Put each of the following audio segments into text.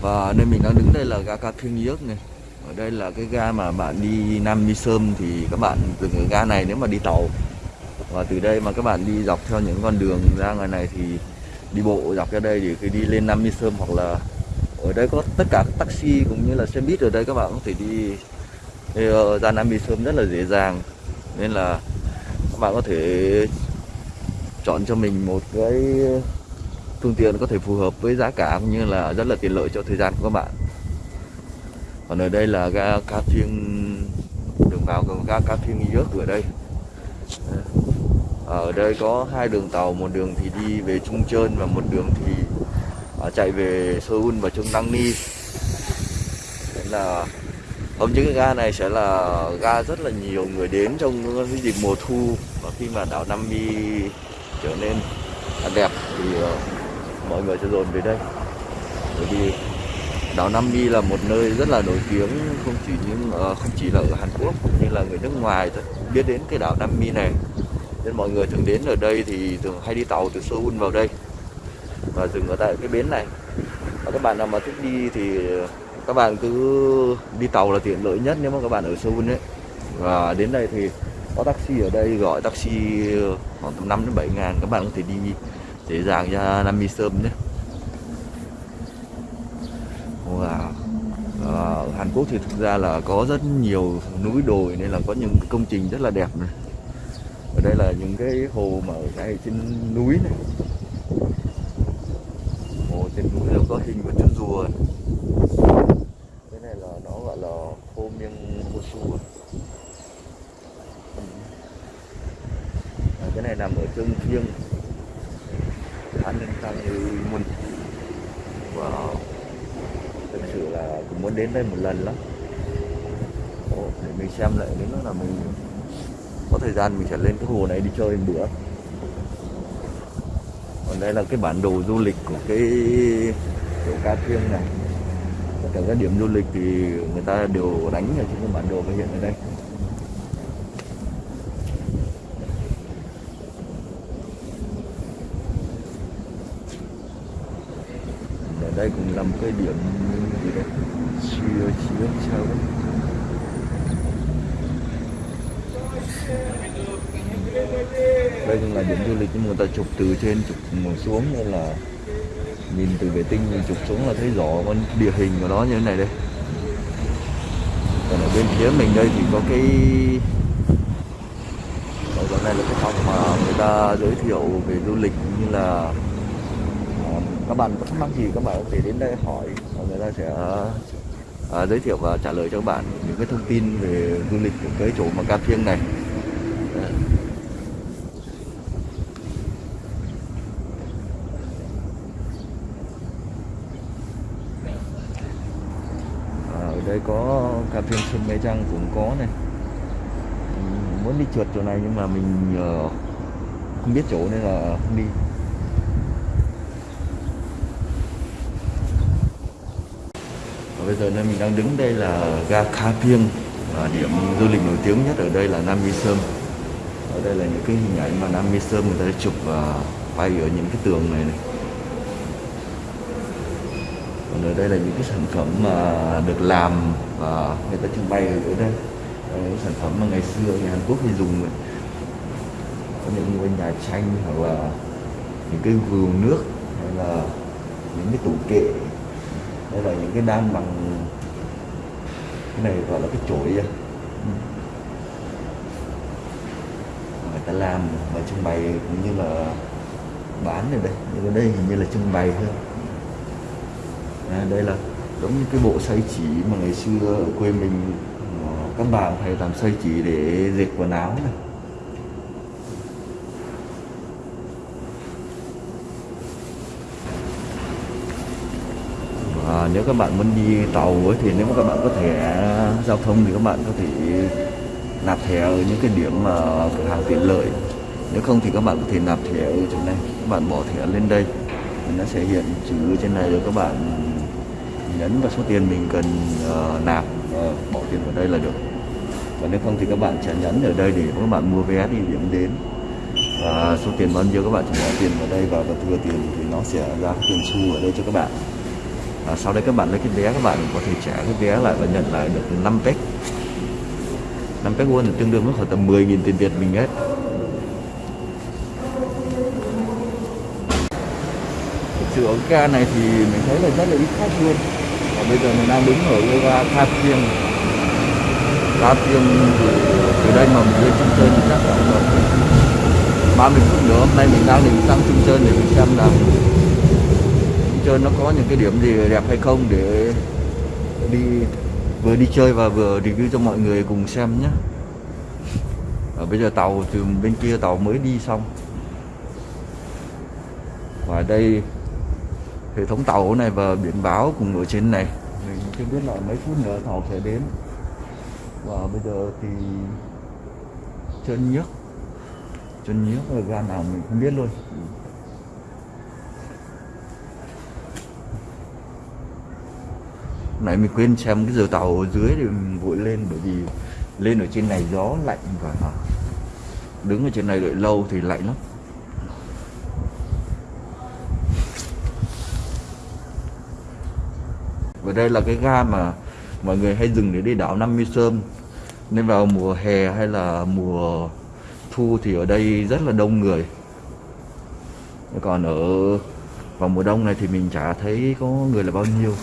và nơi mình đang đứng đây là ga Ca Thiên Yếc này. Ở đây là cái ga mà bạn đi Nam Mi Sơn thì các bạn dừng ở ga này nếu mà đi tàu. Và từ đây mà các bạn đi dọc theo những con đường ra ngoài này thì đi bộ dọc ra đây thì khi đi lên Nam Mi Sơn hoặc là ở đây có tất cả các taxi cũng như là xe buýt ở đây các bạn có thể đi ờ, ra Nam Mi Sơn rất là dễ dàng. Nên là các bạn có thể chọn cho mình một cái phương tiện có thể phù hợp với giá cả cũng như là rất là tiện lợi cho thời gian của các bạn. Còn ở đây là ga Ca Thiên đường vào của ga Ca Phiêng Yớt ở đây. Ờ, ở đây có hai đường tàu, một đường thì đi về Trung Trơn và một đường thì à, chạy về Seoul và Trung Đăng Ni. Nên là hôm những cái ga này sẽ là ga rất là nhiều người đến trong cái dịp mùa thu và khi mà đảo Nam Mi trở nên đẹp thì ờ, mọi người sẽ dồn về đây. Bởi vì đảo Nam Mi là một nơi rất là nổi tiếng, không chỉ những ờ, không chỉ là ở Hàn Quốc cũng như là người nước ngoài thôi. Biết đến cái đảo Nam Mi này, nên mọi người thường đến ở đây thì thường hay đi tàu từ Seoul vào đây và dừng ở tại cái bến này. Và các bạn nào mà thích đi thì ờ, các bạn cứ đi tàu là tiện lợi nhất nếu mà các bạn ở Seoul ấy. Và đến đây thì có taxi ở đây, gọi taxi ờ, khoảng tầm 5 đến 7 ngàn, các bạn có thể đi dễ dàng ra Nam Mi Sơm nhé. Wow. ở Hàn Quốc thì thực ra là có rất nhiều núi đồi nên là có những công trình rất là đẹp này. Ở đây là những cái hồ mà ở ngay trên núi này. Hồ trên núi nó có hình của chú rùa cái này là nó gọi là khô miêng hô à. cái này nằm ở Trương Phiêng an ninh như mình, wow. Thực sự là cũng muốn đến đây một lần lắm. Ồ, để mình xem lại nếu là mình có thời gian mình sẽ lên cái hồ này đi chơi một bữa. Còn đây là cái bản đồ du lịch của cái chỗ Ca thiêng này. Tất cả các điểm du lịch thì người ta đều đánh ở trên cái bản đồ hiện ở đây ở đây cũng là một cái điểm gì đấy? Chưa chưa sao đấy đây cũng là điểm du lịch nhưng mà người ta chụp từ trên, chụp xuống nên là nhìn từ vệ tinh, nhìn chụp xuống là thấy rõ con địa hình của nó như thế này đây. Còn ở bên phía mình đây thì có cái ở chỗ này là cái phòng mà người ta giới thiệu về du lịch như là các bạn có thắc mắc gì các bạn có thể đến đây hỏi và người ta sẽ à, à, giới thiệu và trả lời cho các bạn những cái thông tin về du lịch của cái chỗ mà Ca Phiêng này. À, đây có cà phê Sơn Mê Trăng cũng có này. Mình muốn đi trượt chỗ này nhưng mà mình uh, không biết chỗ nên là không đi và bây giờ nơi mình đang đứng đây là ga Kha Phiêng và điểm du lịch nổi tiếng nhất ở đây là Nam Mi Sơn. Ở đây là những cái hình ảnh mà Nam Mi Sơn người ta chụp và quay ở những cái tường này này. Còn ở đây là những cái sản phẩm mà được làm và người ta trưng bày ở đây. Đây những sản phẩm mà ngày xưa người Hàn Quốc hay dùng có những ngôi nhà tranh hoặc là những cái vườn nước hay là những cái tủ kệ đây là những cái đan bằng cái này gọi là cái chổi à. người ta làm và trưng bày cũng như là bán ở đây. Nhưng ở đây hình như là trưng bày thôi. À, đây là giống như cái bộ xây chỉ mà ngày xưa ở quê mình các bà hay làm xây chỉ để dệt quần áo này. À, nếu các bạn muốn đi tàu ấy, thì nếu mà các bạn có thẻ à, giao thông thì các bạn có thể nạp thẻ ở những cái điểm mà cửa hàng tiện lợi. Nếu không thì các bạn có thể nạp thẻ ở chỗ này các bạn bỏ thẻ lên đây. Nó sẽ hiện chữ trên này rồi các bạn nhấn vào số tiền mình cần uh, nạp uh, bỏ tiền vào đây là được. Và nếu không thì các bạn sẽ nhấn ở đây để các bạn mua vé đi điểm đến. Và số tiền bao nhiêu các bạn chỉ bỏ tiền vào đây và thừa tiền thì nó sẽ ra tiền xu ở đây cho các bạn à, sau đấy các bạn lấy cái vé các bạn có thể trả cái vé lại và nhận lại được 5 pet 5 pet won tương đương với khoảng tầm 10.000 tiền Việt mình hết. Thực sự ở ga này thì mình thấy là rất là ít khách luôn. Và bây giờ mình đang đứng ở cái ga Tha Phiêng Tha Phiêng thì từ đây mà mình lên Trung Sơn thì chắc là khoảng 30 phút nữa. Hôm nay mình đang định sang Trung Sơn để mình xem là Trung nó có những cái điểm gì đẹp hay không để đi, vừa đi chơi và vừa review cho mọi người cùng xem nhé. Ở bây giờ tàu từ bên kia tàu mới đi xong. Và đây, hệ thống tàu này và biển báo cùng ở trên này. Mình chưa biết là mấy phút nữa tàu sẽ đến. Và bây giờ thì chân nhức chân nhức là ga nào mình không biết luôn. Nãy mình quên xem cái giờ tàu ở dưới thì mình vội lên, bởi vì lên ở trên này gió lạnh và đứng ở trên này đợi lâu thì lạnh lắm. Và đây là cái ga mà mọi người hay dừng để đi đảo Nam Mi Sơn. Nên vào mùa hè hay là mùa thu thì ở đây rất là đông người. Còn ở vào mùa đông này thì mình chả thấy có người là bao nhiêu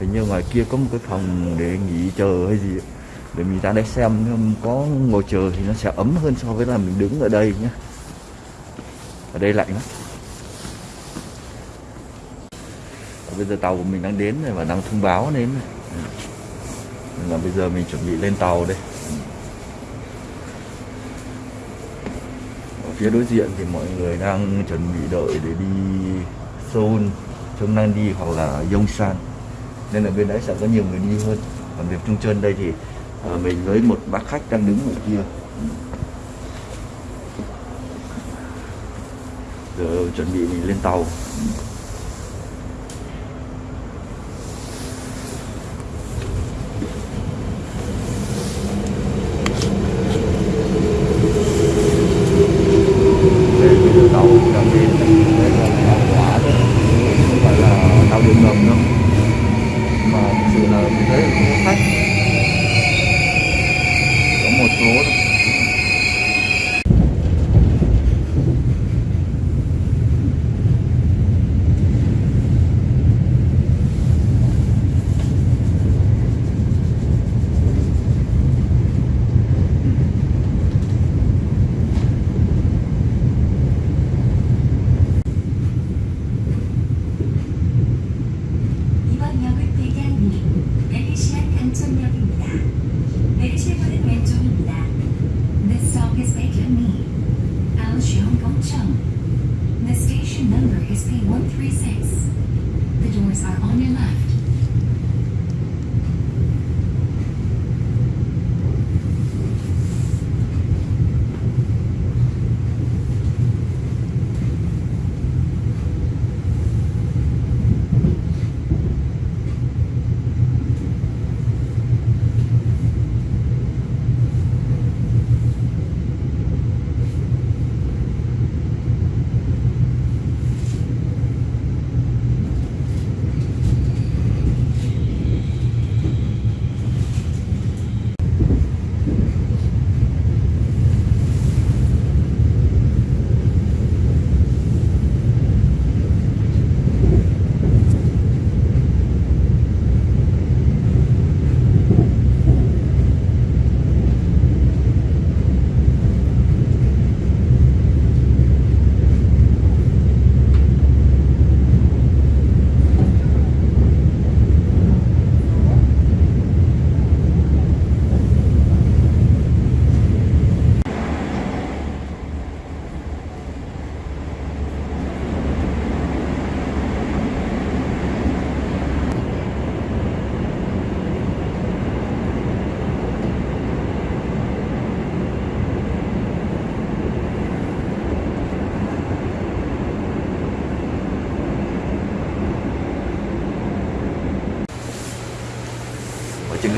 hình như ngoài kia có một cái phòng để nghỉ chờ hay gì để mình ra đây xem có ngồi chờ thì nó sẽ ấm hơn so với là mình đứng ở đây nhé ở đây lạnh lắm. Bây giờ tàu của mình đang đến rồi và đang thông báo đến này. Nên là bây giờ mình chuẩn bị lên tàu đây. Ở phía đối diện thì mọi người đang chuẩn bị đợi để đi Seoul Trung đang đi hoặc là Yongsan nên là bên đấy sẽ có nhiều người đi hơn. Còn việc Trung Trơn đây thì à, mình với một bác khách đang đứng ở kia. Giờ chuẩn bị mình lên tàu. Aoseong-gongcheong. The station number is P136. The doors are on your left.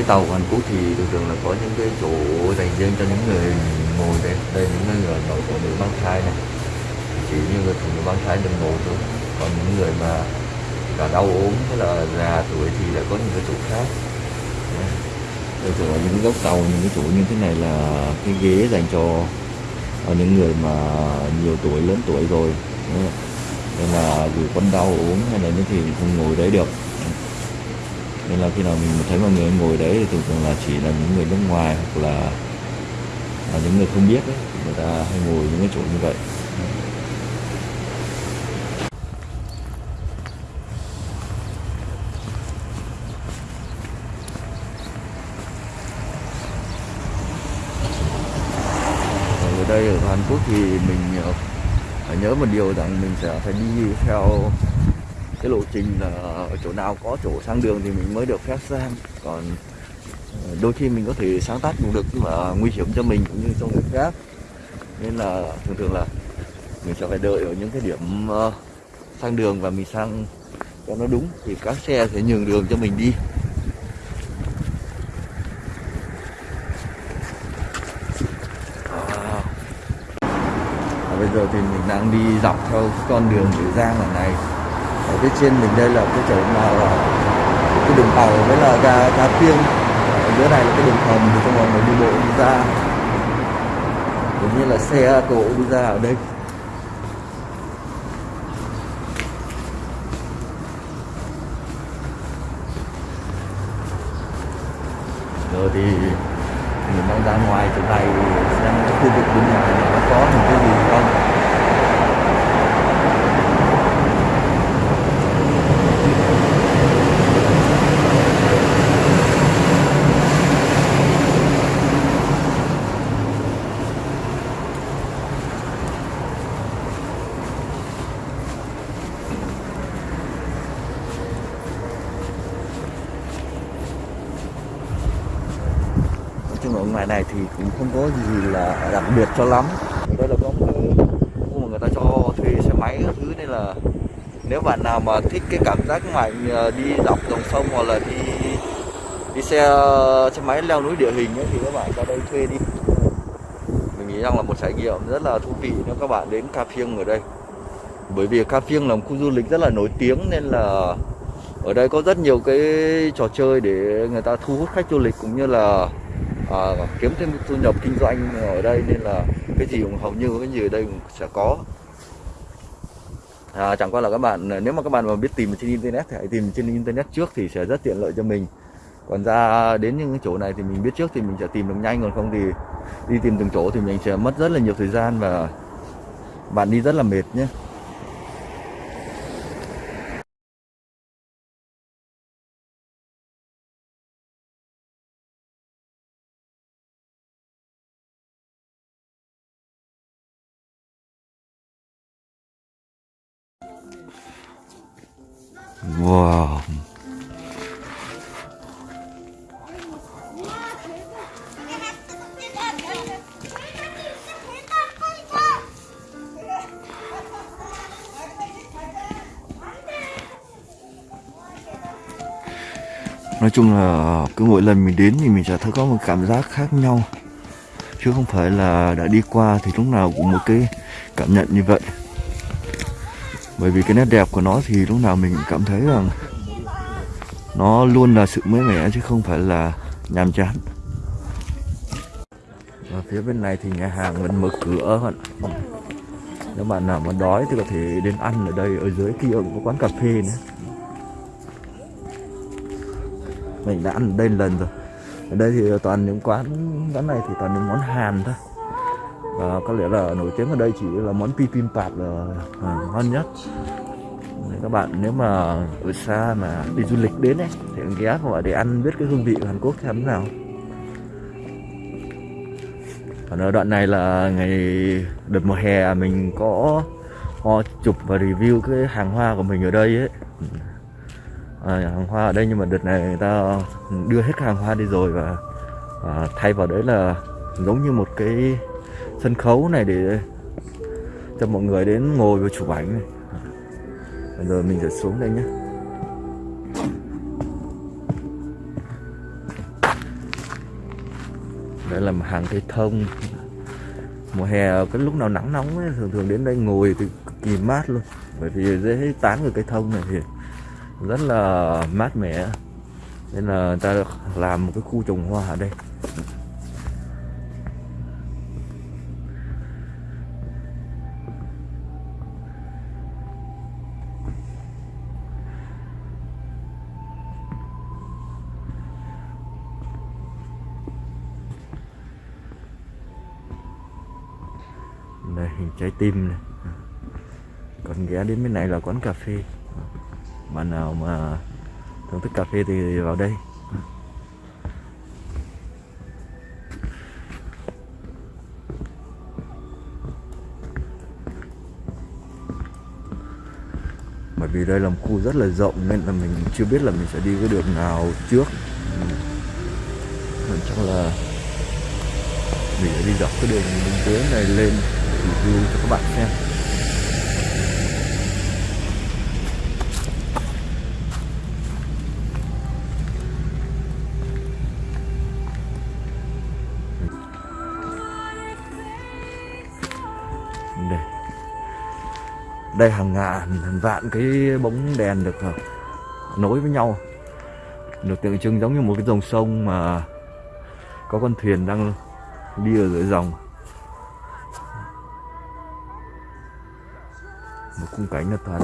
Tàu của Hàn Quốc thì thường thường là có những cái chỗ dành riêng cho những người ngồi đây. Đây những người ở phụ nữ mang thai này. Chỉ như người phụ nữ mang thai được ngồi thôi. Còn những người mà cả đau ốm hay là già tuổi thì lại có những cái chỗ khác. Thường thường ở những góc tàu, những cái chỗ như thế này là cái ghế dành cho ờ, những người mà nhiều tuổi, lớn tuổi rồi. Đấy. nên là dù con đau ốm hay là như thì không ngồi đấy được nên là khi nào mình thấy mọi người ngồi đấy thì thường thường là chỉ là những người nước ngoài hoặc là, là những người không biết đấy người ta hay ngồi những cái chỗ như vậy. Ở đây ở Hàn Quốc thì mình phải nhớ một điều rằng mình sẽ phải đi theo cái lộ trình là ở chỗ nào có chỗ sang đường thì mình mới được phép sang. Còn ờ, đôi khi mình có thể sáng tác cũng được nhưng mà nguy hiểm cho mình cũng như cho người khác. Nên là thường thường là mình sẽ phải đợi ở những cái điểm uh, sang đường và mình sang cho nó đúng thì các xe sẽ nhường đường cho mình đi. À. Bây giờ thì mình đang đi dọc theo con đường Nữ Giang lần này ở phía trên mình đây là cái chỗ mà là cái đường tàu với là ga ga phiêng ở dưới này là cái đường hầm thì cho mọi người đi bộ đi ra cũng như là xe cộ đi ra ở đây. Rồi thì mình đang ra ngoài chỗ này xem cái khu vực bên ngoài nó có những cái gì không nói chung ở ngoài này thì cũng không có gì là đặc biệt cho lắm ở đây là có một cái khu mà người ta cho thuê xe máy các thứ nên là nếu bạn nào mà thích cái cảm giác mạnh ờ, đi dọc dòng sông hoặc là đi đi xe xe máy leo núi địa hình ấy, thì các bạn ra đây thuê đi. Mình nghĩ rằng là một trải nghiệm rất là thú vị nếu các bạn đến Ca Phiêng ở đây. Bởi vì Ca Phiêng là một khu du lịch rất là nổi tiếng nên là ở đây có rất nhiều cái trò chơi để người ta thu hút khách du lịch cũng như là à, kiếm thêm thu nhập kinh doanh ở đây nên là cái gì cũng hầu như cái gì ở đây cũng sẽ có à, chẳng qua là các bạn nếu mà các bạn mà biết tìm trên internet thì hãy tìm trên internet trước thì sẽ rất tiện lợi cho mình. Còn ra đến những chỗ này thì mình biết trước thì mình sẽ tìm được nhanh còn không thì đi tìm từng chỗ thì mình sẽ mất rất là nhiều thời gian và bạn đi rất là mệt nhé. Nói chung là ờ, cứ mỗi lần mình đến thì mình sẽ thấy có một cảm giác khác nhau. Chứ không phải là đã đi qua thì lúc nào cũng một cái cảm nhận như vậy. Bởi vì cái nét đẹp của nó thì lúc nào mình cũng cảm thấy rằng nó luôn là sự mới mẻ chứ không phải là nhàm chán. Và phía bên này thì nhà hàng vẫn mở cửa bạn nếu bạn nào mà đói thì có thể đến ăn ở đây, ở dưới kia cũng có quán cà phê nữa mình đã ăn ở đây lần rồi. Ở đây thì toàn những quán quán này thì toàn những món hàn thôi. Và có lẽ là nổi tiếng ở đây chỉ là món bibimbap là à, ngon nhất. Các bạn nếu mà ở xa mà đi du lịch đến ấy thì ghé vào để ăn biết cái hương vị của Hàn Quốc xem thế nào. Còn ở đoạn này là ngày đợt mùa hè à, mình có ho chụp và review cái hàng hoa của mình ở đây ấy à, hàng hoa ở đây nhưng mà đợt này người ta đưa hết hàng hoa đi rồi và à, thay vào đấy là giống như một cái sân khấu này để cho mọi người đến ngồi và chụp ảnh này. Bây giờ mình sẽ xuống đây nhé. Đây là một hàng cây thông. Mùa hè cái lúc nào nắng nóng ấy, thường thường đến đây ngồi thì cực kỳ mát luôn. Bởi vì dễ tán người cây thông này thì rất là mát mẻ. Nên là người ta làm một cái khu trồng hoa ở đây. Đây hình trái tim này. Còn ghé đến bên này là quán cà phê bạn nào mà thưởng thức cà phê thì vào đây. Bởi vì đây là một khu rất là rộng nên là mình chưa biết là mình sẽ đi cái đường nào trước. Mình chắc là mình sẽ đi dọc cái đường bên dưới này lên review cho các bạn xem. Đây hàng ngàn, hàng vạn cái bóng đèn được ờ, nối với nhau. Được tượng trưng giống như một cái dòng sông mà có con thuyền đang đi ở dưới dòng. Một khung cảnh là toàn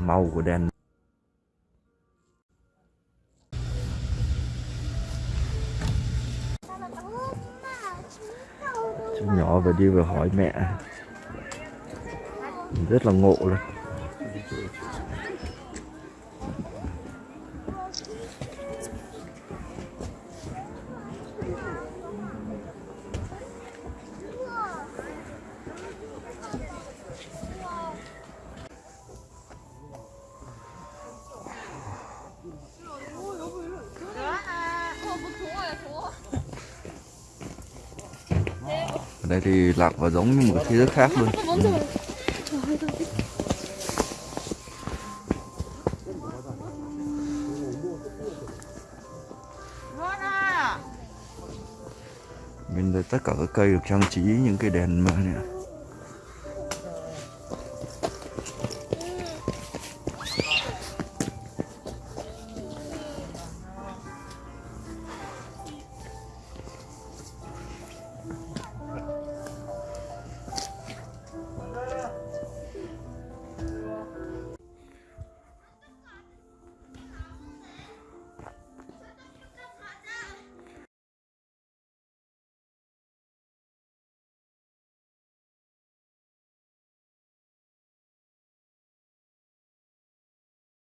màu của đèn. Chú nhỏ vừa đi vừa hỏi mẹ rất là ngộ luôn đây thì lạc vào giống như một cái thế giới khác luôn ừ. Cây được trang trí những cái đèn mà này